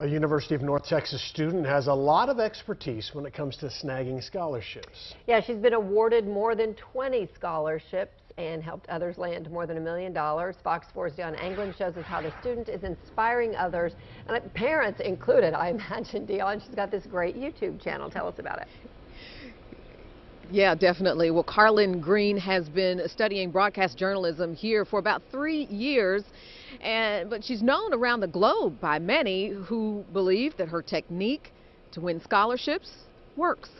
A University of North Texas student has a lot of expertise when it comes to snagging scholarships. Yeah, she's been awarded more than 20 scholarships and helped others land more than a million dollars. Fox 4's Dionne Anglin shows us how the student is inspiring others, and uh, parents included, I imagine. Dionne, she's got this great YouTube channel. Tell us about it. Yeah, definitely. Well, Carlin Green has been studying broadcast journalism here for about three years, and but she's known around the globe by many who believe that her technique to win scholarships works.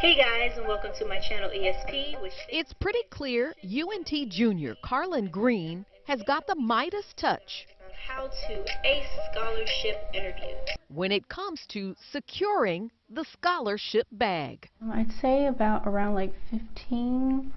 Hey guys, and welcome to my channel ESP. Which it's pretty clear UNT junior Carlin Green has got the Midas touch how to ace scholarship interviews. When it comes to securing the scholarship bag. I'd say about around like 15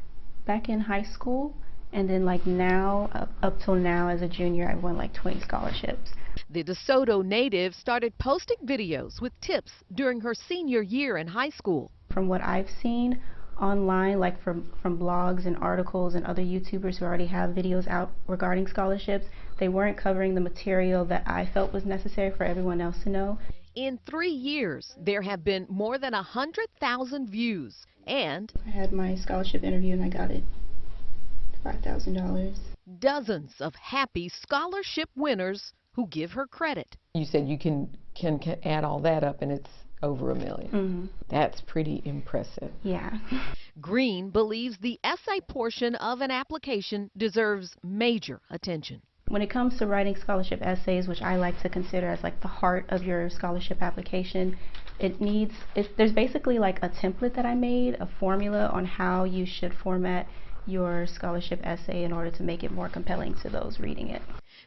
back in high school. And then like now, up, up till now as a junior, I've won like 20 scholarships. The DeSoto native started posting videos with tips during her senior year in high school. From what I've seen, online, like from, from blogs and articles and other YouTubers who already have videos out regarding scholarships, they weren't covering the material that I felt was necessary for everyone else to know. In three years, there have been more than 100,000 views, and I had my scholarship interview and I got it $5,000. Dozens of happy scholarship winners who give her credit. You said you can, can, can add all that up and it's over a 1000000 mm -hmm. That's pretty impressive. Yeah. Green believes the essay portion of an application deserves major attention. When it comes to writing scholarship essays, which I like to consider as like the heart of your scholarship application, it needs, it, there's basically like a template that I made, a formula on how you should format your scholarship essay in order to make it more compelling to those reading it.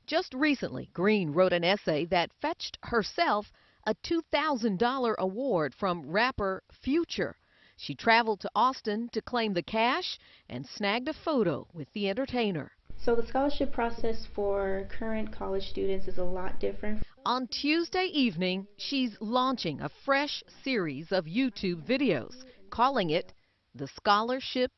Just recently, Green wrote an essay that fetched herself a $2,000 award from rapper Future. She traveled to Austin to claim the cash and snagged a photo with the entertainer. So the scholarship process for current college students is a lot different. On Tuesday evening, she's launching a fresh series of YouTube videos, calling it the Scholarship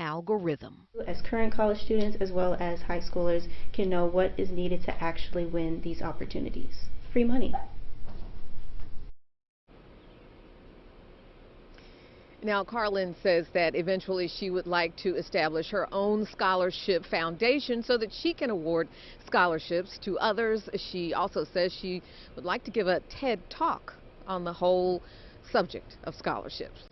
Algorithm. As current college students as well as high schoolers can know what is needed to actually win these opportunities. Free money. Now, Carlin says that eventually she would like to establish her own scholarship foundation so that she can award scholarships to others. She also says she would like to give a TED talk on the whole subject of scholarships.